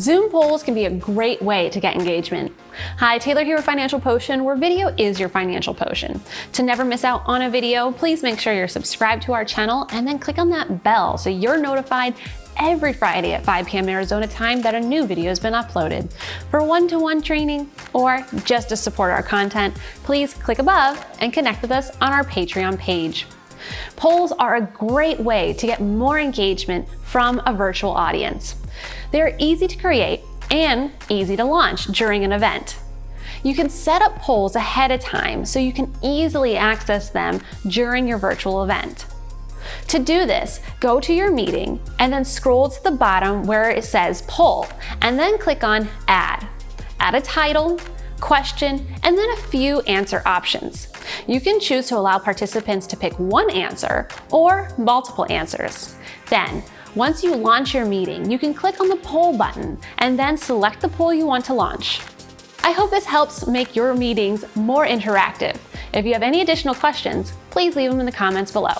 Zoom polls can be a great way to get engagement. Hi, Taylor here with Financial Potion, where video is your financial potion. To never miss out on a video, please make sure you're subscribed to our channel and then click on that bell so you're notified every Friday at 5 p.m. Arizona time that a new video has been uploaded. For one-to-one -one training or just to support our content, please click above and connect with us on our Patreon page. Polls are a great way to get more engagement from a virtual audience. They're easy to create and easy to launch during an event. You can set up polls ahead of time so you can easily access them during your virtual event. To do this, go to your meeting and then scroll to the bottom where it says poll and then click on add. Add a title, question, and then a few answer options. You can choose to allow participants to pick one answer or multiple answers. Then, once you launch your meeting, you can click on the poll button and then select the poll you want to launch. I hope this helps make your meetings more interactive. If you have any additional questions, please leave them in the comments below.